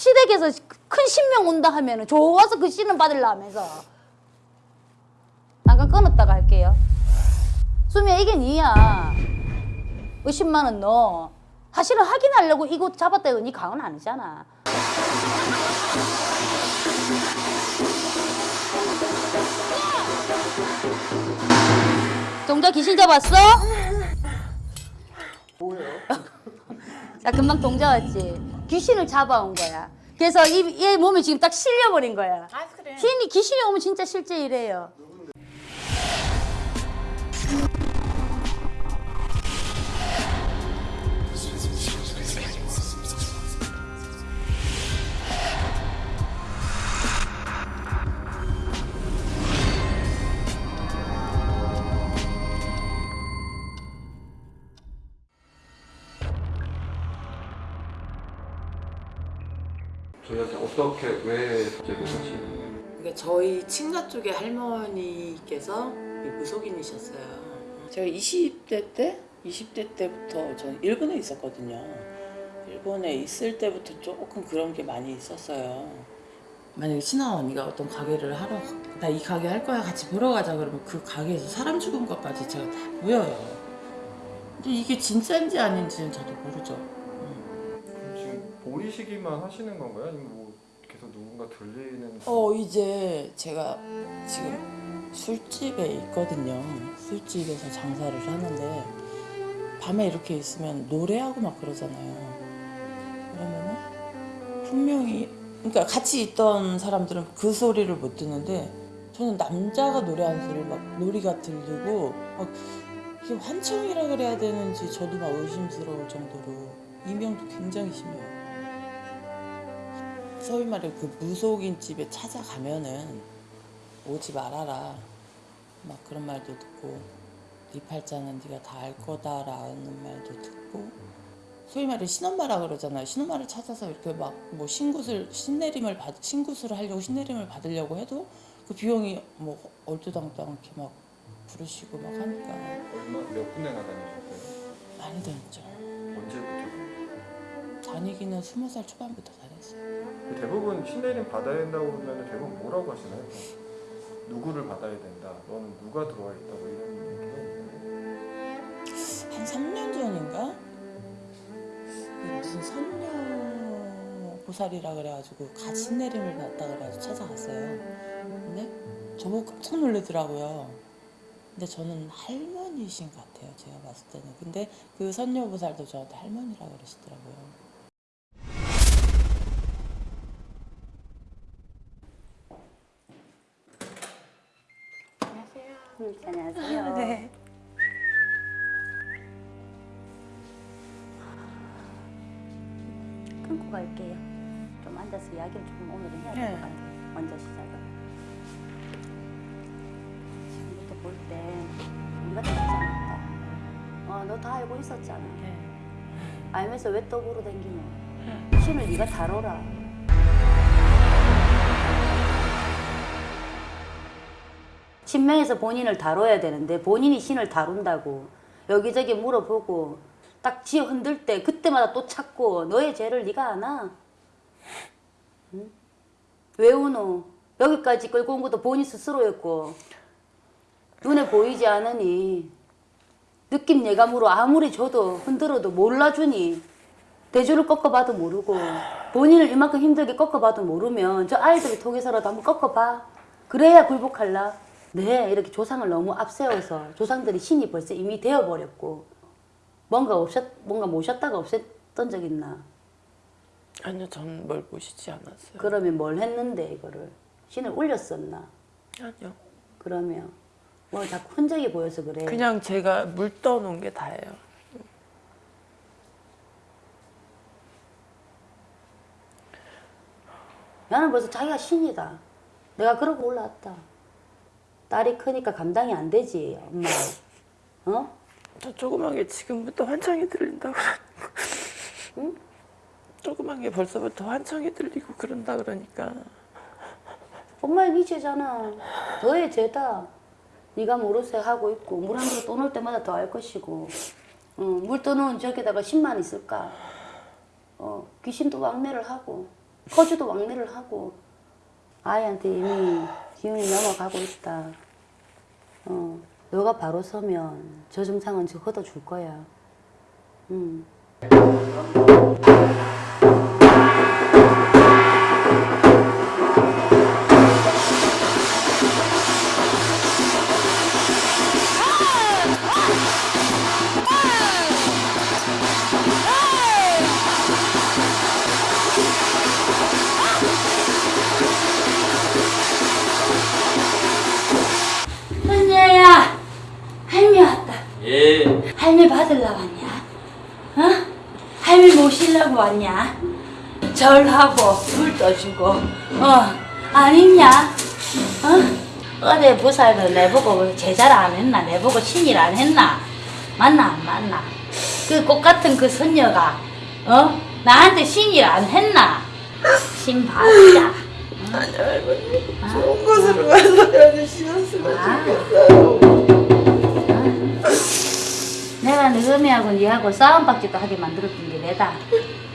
시댁에서 큰 신명 온다 하면 은 좋아서 그 신은 받으려면서 잠깐 끊었다가 할게요. 수미야 이게 니야. 50만 원 너. 사실은 확인하려고 이거 잡았다 이거 니 강은 아니잖아. 동자 귀신 잡았어? 뭐예요? 나 금방 동자 왔지. 귀신을 잡아온 거야. 그래서 이, 얘 몸에 지금 딱 실려버린 거야. 아 그래. 귀신이 귀신이 오면 진짜 실제 이래요. 어떻게 왜 갑자기 같이 그러니까 저희 친가 쪽에 할머니께서 무속인이셨어요. 제가 20대 때, 20대 때부터 전 일본에 있었거든요. 일본에 있을 때부터 조금 그런 게 많이 있었어요. 만약에 친아 언니가 어떤 가게를 하러 나 이 가게 할 거야 같이 보러 가자 그러면 그 가게에서 사람 죽은 것까지 제가 다 보여요. 근데 이게 진짜인지 아닌지는 저도 모르죠. 지금 보이시기만 하시는 건가요? 아니면 누군가 들리는 어 이제 제가 지금 술집에 있거든요. 술집에서 장사를 하는데 밤에 이렇게 있으면 노래하고 막 그러잖아요. 그러면은 분명히 그러니까 같이 있던 사람들은 그 소리를 못 듣는데 저는 남자가 노래하는 소리 막 놀이가 들리고 막 이게 환청이라 그래야 되는지 저도 막 의심스러울 정도로 이명도 굉장히 심해요. 소위 말해 그 무속인 집에 찾아가면은 오지 말아라. 막 그런 말도 듣고 네 팔자는 네가 다 알 거다라는 말도 듣고. 소위 말해 신엄마라 그러잖아요. 신엄마를 찾아서 이렇게 막 뭐 신굿을 신내림을 받 신굿을 하려고 신내림을 받으려고 해도 그 비용이 뭐 얼토당토않게 막 부르시고 막 하니까. 얼마 몇 군데나 다니셨어요? 많이 다녔죠. 언제부터? 다니기는 스무 살 초반부터 대부분 신내림 받아야 된다고 그러면 대부분 뭐라고 하시나요? 누구를 받아야 된다. 너는 누가 들어와 있다고 이런 얘기가? 한 3년 전인가? 무슨 선녀 보살이라 그래가지고 같이 내림을 받다 그래가지고 찾아갔어요. 근데 저보고 깜짝 놀라더라고요. 근데 저는 할머니신 것 같아요. 제가 봤을 때는. 근데 그 선녀 보살도 저한테 할머니라 그러시더라고요. 너 다 알고 있었잖아. 네. 알면서 왜 떡으로 댕기노? 신을 네가 다뤄라. 신명에서 본인을 다뤄야 되는데 본인이 신을 다룬다고 여기저기 물어보고 딱 지어 흔들 때 그때마다 또 찾고 너의 죄를 네가 아나? 응? 왜 우노? 여기까지 끌고 온 것도 본인 스스로였고 눈에 보이지 않으니 느낌 예감으로 아무리 줘도 흔들어도 몰라주니 대주를 꺾어봐도 모르고 본인을 이만큼 힘들게 꺾어봐도 모르면 저 아이들을 통해서라도 한번 꺾어봐. 그래야 굴복할라. 네 이렇게 조상을 너무 앞세워서 조상들이 신이 벌써 이미 되어버렸고 뭔가 없었 뭔가 모셨다가 없앴던 적 있나? 아니요, 전뭘 보시지 않았어요. 그러면 뭘 했는데 이거를? 신을 올렸었나? 아니요. 그러면 뭐 자꾸 흔적이 보여서 그래 그냥 제가 물 떠놓은 게 다예요. 나는 벌써 자기가 신이다. 내가 그러고 올라왔다. 딸이 크니까 감당이 안 되지, 엄마. 어? 저 조그만 게 지금부터 환청이 들린다고 응? 조그만 게 벌써부터 환청이 들리고 그런다 그러니까 엄마의 네 죄잖아. 너의 죄다. 네가 모르쇠 하고 있고 물 한 그릇 떠놓을 때마다 더 할 것이고 어, 물 떠놓은 저기다가 10만 있을까? 어, 귀신도 왕래를 하고 거주도 왕래를 하고 아이한테 이미 기운이 넘어가고 있다. 어, 너가 바로 서면 저 증상은 저 걷어줄 거야. 음. 받으러 왔냐? 어? 할미 모시려고 왔냐? 절하고 물 떠주고 어 아니냐? 어? 어제 부사도 내보고 제자를 안 했나? 내보고 신일 안 했나? 맞나 안 맞나? 그 꽃 같은 그 선녀가 어? 나한테 신일 안 했나? 신 받자. 아니 할머니 좋은 곳으로 가서 해주시었으면 아. 좋겠어요. 너희하고 니하고 싸움박지도 하게 만들었던 게 내다.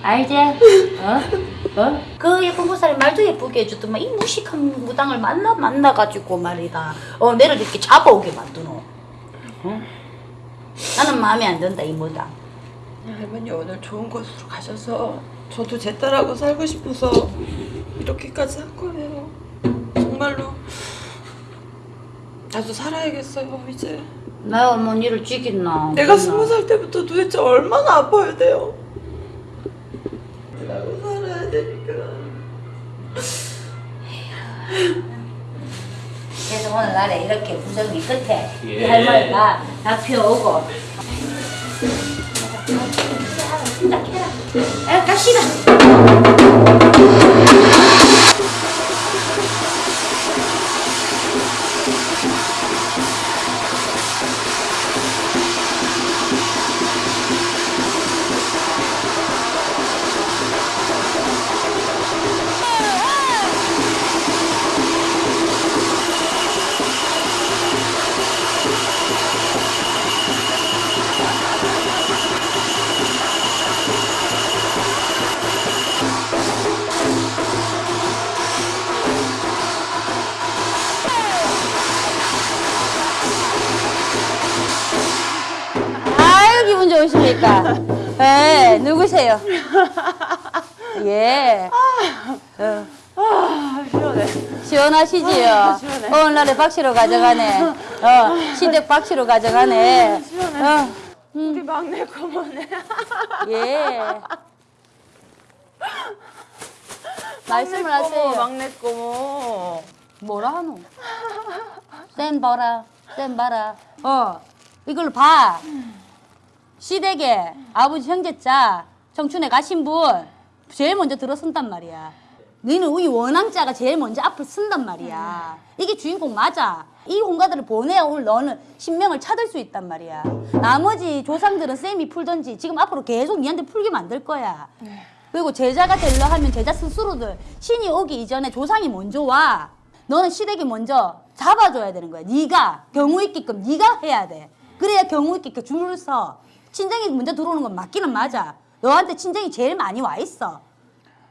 알지? 어? 어? 그 예쁜 보살이 말도 예쁘게 해주더만 이 무식한 무당을 만나 만나가지고 말이다. 어 내를 이렇게 잡아오게 만드노. 어? 나는 마음에 안 든다 이 무당. 할머니 오늘 좋은 곳으로 가셔서 저도 제 딸하고 살고 싶어서 이렇게까지 한 거예요. 정말로 나도 살아야겠어요 이제. 내가 뭐 니를 죽였나? 내가 스무 살 때부터 도대체 얼마나 아파야 돼요? 나도 살아야 되니까. 그래서 오늘 날에 이렇게 부정이 끝에 이 예. 할머니가 낙표 오고 진짜 캐라. 에 갑시다. 기분 좋으십니까? 예, 누구세요? 예. 어. 시원해. 시원하시지요? 오늘날에 박씨로 가져가네. 어, 시댁 박씨로 가져가네. 어, 우리 막내 고모네. 예. 말씀을 하세요. 막내 고모. 뭐라 하노? 쌤 봐라, 쌤 봐라. 어, 이걸로 봐. 시댁에 아버지 형제자 청춘에 가신 분 제일 먼저 들어선단 말이야. 너는 우리 원앙자가 제일 먼저 앞을 쓴단 말이야. 이게 주인공 맞아. 이 홍가들을 보내야 오늘 너는 신명을 찾을 수 있단 말이야. 나머지 조상들은 쌤이 풀던지 지금 앞으로 계속 니한테 풀게 만들 거야. 그리고 제자가 되려 하면 제자 스스로들 신이 오기 이전에 조상이 먼저 와. 너는 시댁이 먼저 잡아줘야 되는 거야. 네가 경우 있게끔 네가 해야 돼. 그래야 경우 있게 줄을 서. 친정이 먼저 들어오는 건 맞기는 맞아. 너한테 친정이 제일 많이 와 있어.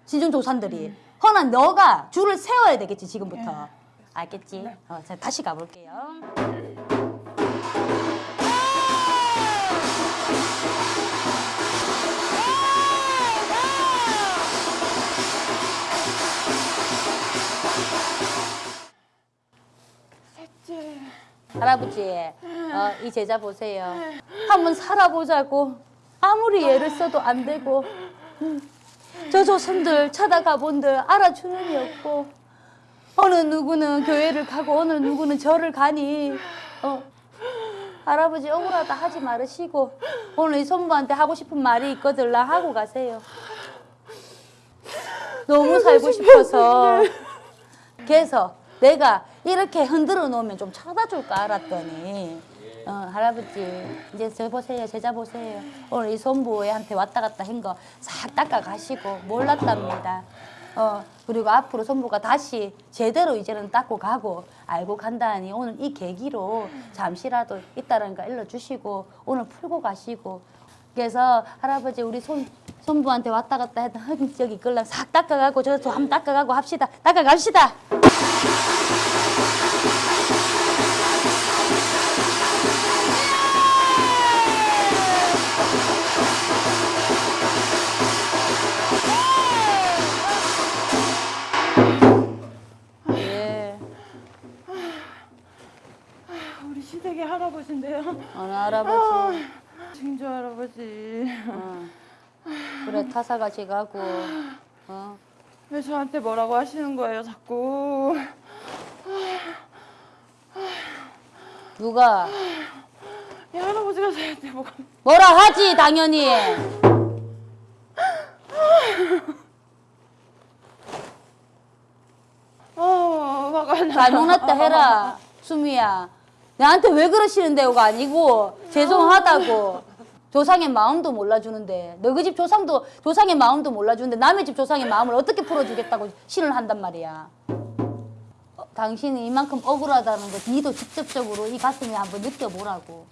친정 조상들이. 허나 너가 줄을 세워야 되겠지 지금부터. 알겠지? 어, 자 다시 가볼게요. 할아버지, 어, 이 제자 보세요. 한번 살아보자고. 아무리 애를 써도 안 되고. 음, 저 조선들 찾아가 본들 알아주는 이 없고. 어느 누구는 교회를 가고 어느 누구는 절을 가니. 어, 할아버지 억울하다 하지 말으시고 오늘 이 손부한테 하고 싶은 말이 있거들라 하고 가세요. 너무 살고 싶어서. 그래서 내가 이렇게 흔들어 놓으면 좀 찾아줄 까 알았더니 어, 할아버지 이제 저 보세요 제자 보세요. 오늘 이 손부한테 왔다 갔다 한 거 싹 닦아 가시고 몰랐답니다. 어 그리고 앞으로 손부가 다시 제대로 이제는 닦고 가고 알고 간다니 오늘 이 계기로 잠시라도 거 일러주시고 오늘 풀고 가시고. 그래서 할아버지 우리 손 손부한테 왔다 갔다 했다 저기 끌랑 싹 닦아가고 저도 한번 닦아가고 합시다. 닦아갑시다 어느 할아버지 증조 할아버지. 어. 그래 타사같이 가고 어. 왜 저한테 뭐라고 하시는 거예요, 자꾸? 누가 이 할아버지가 저한테 뭐가 뭐라 하지 당연히 어, 화가 나. 잘 못났다 해라 수미야 나한테 왜 그러시는데요가 아니고 죄송하다고. 조상의 마음도 몰라주는데. 너희 집 조상도 조상의 마음도 몰라주는데 남의 집 조상의 마음을 어떻게 풀어주겠다고 신을 한단 말이야. 어, 당신이 이만큼 억울하다는 거 니도 직접적으로 이 가슴에 한번 느껴보라고.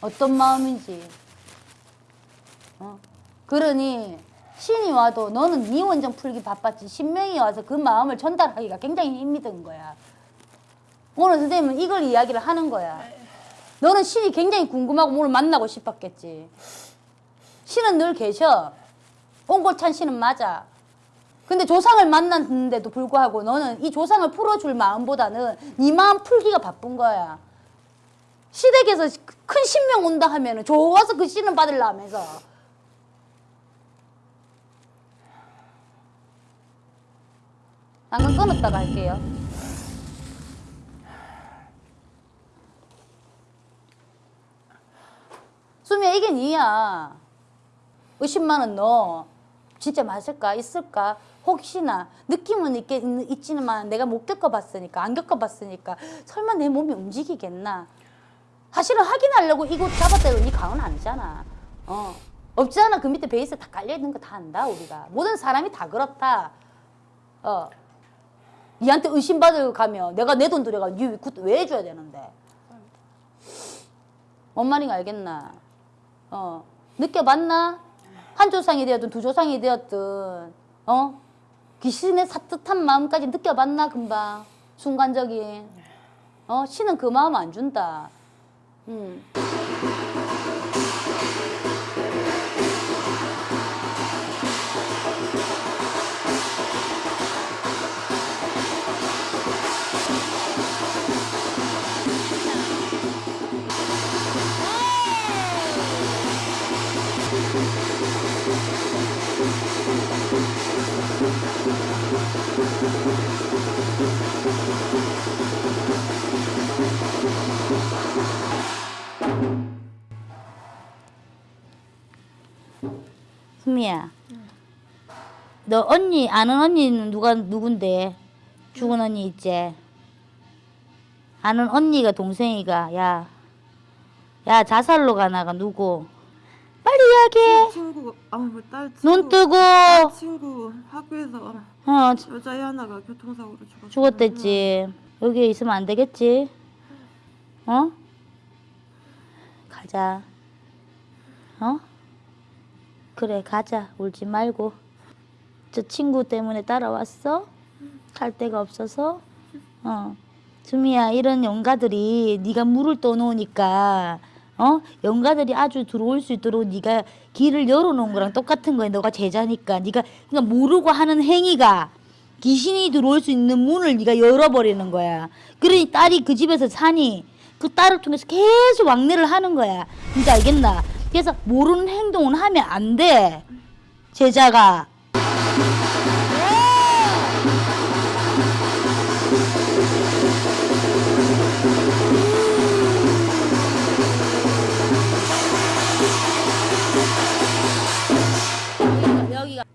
어떤 마음인지. 어? 그러니 신이 와도 너는 네 원정 풀기 바빴지. 신명이 와서 그 마음을 전달하기가 굉장히 힘이 든 거야 오늘 선생님은 이걸 이야기를 하는 거야. 너는 신이 굉장히 궁금하고 오늘 만나고 싶었겠지. 신은 늘 계셔. 옹골찬 신은 맞아. 근데 조상을 만났는데도 불구하고 너는 이 조상을 풀어줄 마음보다는 네 마음 풀기가 바쁜 거야. 시댁에서 큰 신명 온다 하면 은 좋아서 그 신을 받으려 하면서. 잠깐 끊었다가 할게요. 수미야 이게 니야. 의심만은 너 진짜 맞을까? 있을까? 혹시나 느낌은 있겠, 있지만 내가 못 겪어봤으니까 안 겪어봤으니까 설마 내 몸이 움직이겠나? 사실은 확인하려고 이곳 잡았다고 이 강은 아니잖아. 어. 없잖아. 그 밑에 베이스 다 깔려있는 거 다 안다 우리가. 모든 사람이 다 그렇다. 어. 니한테 의심받으러 가면 내가 내 돈 들여가 니왜 해줘야 되는데? 뭔 말인가 알겠나 어. 느껴봤나? 한 조상이 되었든 두 조상이 되었든 어? 귀신의 사뜻한 마음까지 느껴봤나 금방? 순간적인. 어? 신은 그 마음 안 준다. 음. 수미야. 너 언니 아는 언니는 누가 누군데? 죽은 언니 있지? 아는 언니가 동생이가 야. 야 자살로 가나가 누구? 빨리 이야기해. 친구, 아우, 딸. 눈 뜨고. 딸 친구 학교에서 어. 여자애 하나가 교통사고로 죽었어. 죽었댔지. 여기에 있으면 안 되겠지? 어? 가자. 어 그래 가자. 울지 말고. 저 친구 때문에 따라왔어? 갈 데가 없어서? 어. 수미야 이런 영가들이 네가 물을 떠놓으니까 어? 영가들이 아주 들어올 수 있도록 네가 길을 열어놓은 거랑 똑같은 거야. 너가 제자니까. 네가 그러니까 모르고 하는 행위가 귀신이 들어올 수 있는 문을 네가 열어버리는 거야. 그러니 딸이 그 집에서 사니 그 딸을 통해서 계속 왕래를 하는 거야. 이제 알겠나 그래서 모르는 행동은 하면 안 돼. 제자가.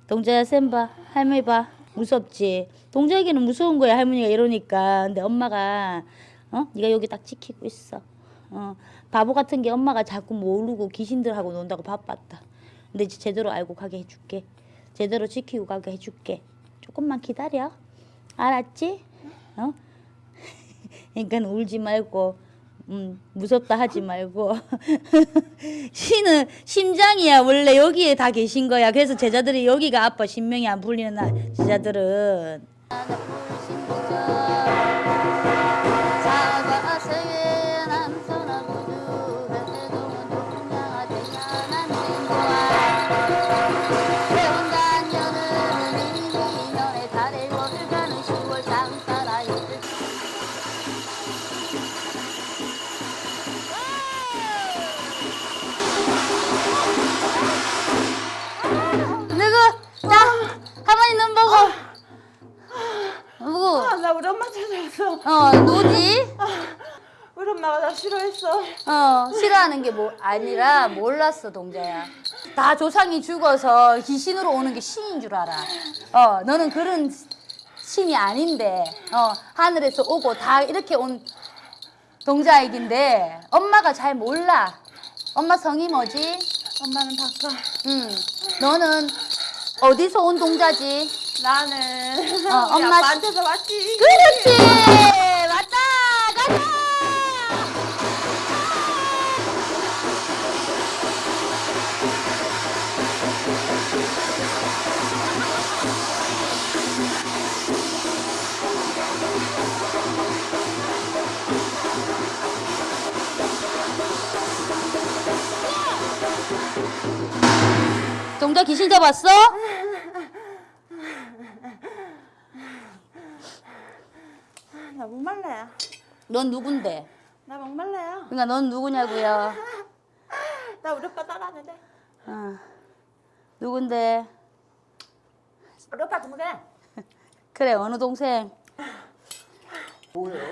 동자야 쌤 봐. 할머니 봐. 무섭지? 동자에게는 무서운 거야 할머니가 이러니까. 근데 엄마가 어? 네가 여기 딱 지키고 있어. 어 바보 같은 게 엄마가 자꾸 모르고 귀신들하고 논다고 바빴다. 근데 이제 제대로 알고 가게 해줄게. 제대로 지키고 가게 해줄게. 조금만 기다려. 알았지? 어? 그러니까 울지 말고 음, 무섭다 하지 말고. 신은 심장이야. 원래 여기에 다 계신 거야. 그래서 제자들이 여기가 아파 신명이 안 풀리는 날. 제자들은 어. 어, 누구지? 우리 엄마가 나 싫어했어. 어, 싫어하는 게 뭐 아니라 몰랐어, 동자야. 다 조상이 죽어서 귀신으로 오는 게 신인 줄 알아. 어, 너는 그런 신이 아닌데, 어, 하늘에서 오고 다 이렇게 온 동자액인데, 엄마가 잘 몰라. 엄마 성이 뭐지? 엄마는 바꿔. 응. 너는 어디서 온 동자지? 나는 어, 엄마 아빠한테서 왔지. 그렇지! 동자 귀신 잡았어? 나 목말라요. 넌 누군데? 나 목말라요. 그러니까 넌 누구냐고요? 나 우리 오빠 따라하는데. 어. 누군데? 우리 오빠 동생. 그래 어느 동생? 뭐예요?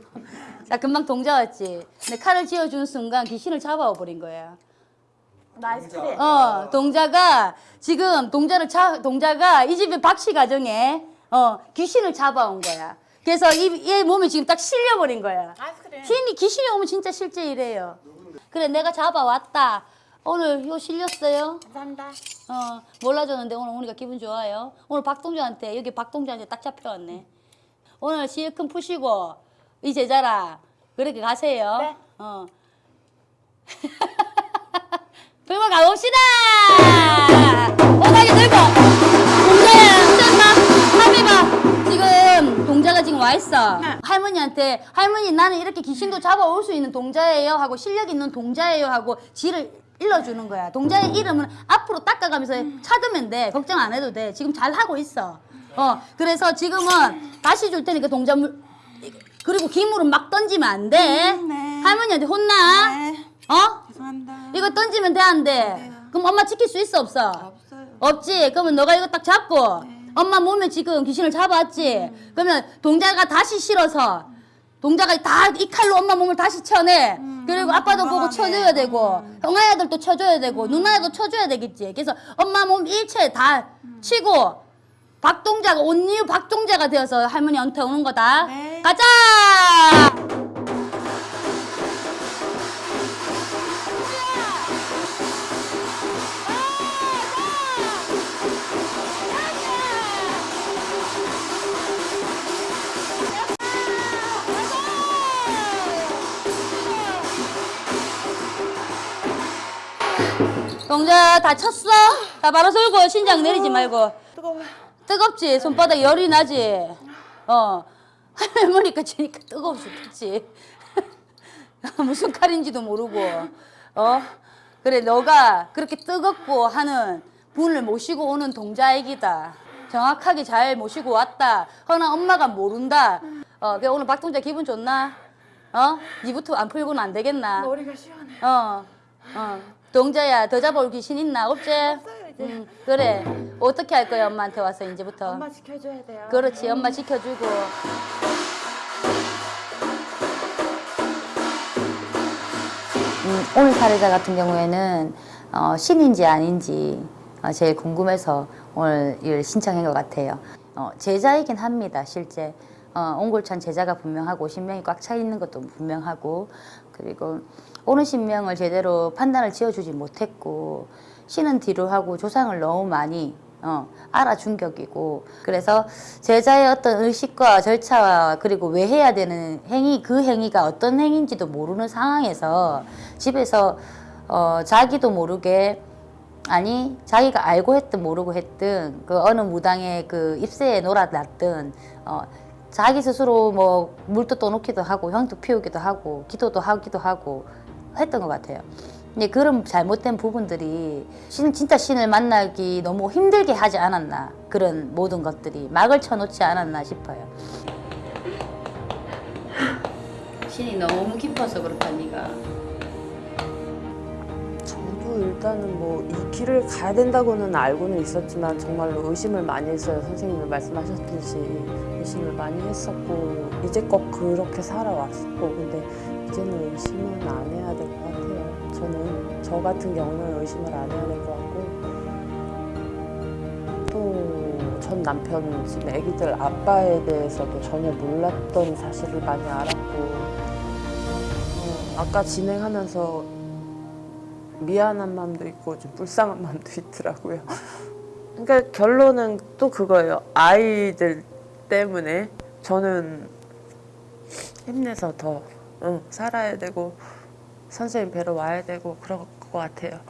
자 금방 동자 왔지. 근데 칼을 쥐어준 순간 귀신을 잡아와 버린 거야. 나 아이스크림. 어 동자가 지금 동자를 자 동자가 이 집의 박씨 가정에 어 귀신을 잡아온 거야. 그래서 이, 얘 몸에 지금 딱 실려버린 거야. 아이스크림. 신이 귀신이 오면 진짜 실제 이래요. 그래 내가 잡아왔다. 오늘 요 실렸어요? 감사합니다. 어 몰라줬는데 오늘 오니까 기분 좋아요. 오늘 박동자한테 여기 박동자한테 딱 잡혀왔네. 오늘 시큰 푸시고 이 제자라 그렇게 가세요. 네. 어. 들고 가봅시다. 오다기 들고 동자야 마 할미 봐 지금 동자가 지금 와 있어. 네. 할머니한테 할머니 나는 이렇게 귀신도 잡아올 수 있는 동자예요 하고 실력 있는 동자예요 하고 지를 일러주는 거야. 동자의 이름은 앞으로 닦아가면서 찾으면 돼. 걱정 안 해도 돼. 지금 잘 하고 있어. 어 그래서 지금은 다시 줄 테니까 동자 물 그리고 기물은 막 던지면 안 돼. 네. 할머니한테 혼나. 네. 어? 죄송합니다. 이거 던지면 돼 안 돼? 네. 그럼 엄마 지킬 수 있어 없어? 없어요. 없지. 그러면 너가 이거 딱 잡고 엄마 몸에 지금 귀신을 잡았지. 그러면 동자가 다시 실어서 동자가 다 이 칼로 엄마 몸을 다시 쳐내. 그리고 아빠도 보고 쳐줘야 되고 형아애들도 쳐줘야 되고 누나애도 쳐줘야 되겠지. 그래서 엄마 몸 일체 다 치고 박동자가 온유 박동자가 되어서 할머니 한테 오는 거다. 네. 가자. 다 쳤어? 다 바로 들고 신장 내리지 말고. 뜨거워. 뜨겁지? 손바닥 열이 나지? 어. 할머니가 치니까 뜨거워 죽겠지. 무슨 칼인지도 모르고. 어? 그래 너가 그렇게 뜨겁고 하는 분을 모시고 오는 동자애기다. 정확하게 잘 모시고 왔다. 허나 엄마가 모른다. 어 그래 오늘 박동자 기분 좋나? 어? 니부터 안 풀고는 안 되겠나? 머리가 시원해. 어, 어. 동자야, 더 잡아올 귀신 있나? 없지? 음, 그래. 어떻게 할 거야, 엄마한테 와서, 이제부터? 엄마 지켜줘야 돼요. 그렇지, 엄마 지켜주고. 음, 오늘 사례자 같은 경우에는 어, 신인지 아닌지 어, 제일 궁금해서 오늘 일 신청한 것 같아요. 어, 제자이긴 합니다, 실제. 어, 옹골찬 제자가 분명하고 신명이 꽉 차 있는 것도 분명하고 그리고 오는 신명을 제대로 판단을 지어주지 못했고 신은 뒤로 하고 조상을 너무 많이 어, 알아준 격이고 그래서 제자의 어떤 의식과 절차와 그리고 왜 해야 되는 행위 그 행위가 어떤 행위인지도 모르는 상황에서 집에서 어, 자기도 모르게 아니 자기가 알고 했든 모르고 했든 그 어느 무당의 그 입새에 놀아놨든 어, 자기 스스로 뭐 물도 떠놓기도 하고 형도 피우기도 하고 기도도 하기도 하고 했던 것 같아요. 근데 그런 잘못된 부분들이 신, 진짜 신을 만나기 너무 힘들게 하지 않았나 그런 모든 것들이 막을 쳐놓지 않았나 싶어요. 신이 너무 깊어서 그렇다 네가. 저도 일단은 뭐 이 길을 가야 된다고는 알고는 있었지만 정말로 의심을 많이 했어요. 선생님이 말씀하셨듯이 의심을 많이 했었고 이제껏 그렇게 살아왔었고 근데 이제는 의심은 안 해야 될 것 같아요. 저는 저 같은 경우는 의심을 안 해야 될 것 같고 또 전 남편 지금 아기들 아빠에 대해서도 전혀 몰랐던 사실을 많이 알았고 어, 아까 진행하면서 미안한 마음도 있고 좀 불쌍한 마음도 있더라고요. 그러니까 결론은 또 그거예요. 아이들 때문에 저는 힘내서 더 응, 살아야 되고 선생님 뵈러 와야 되고 그럴 것 같아요.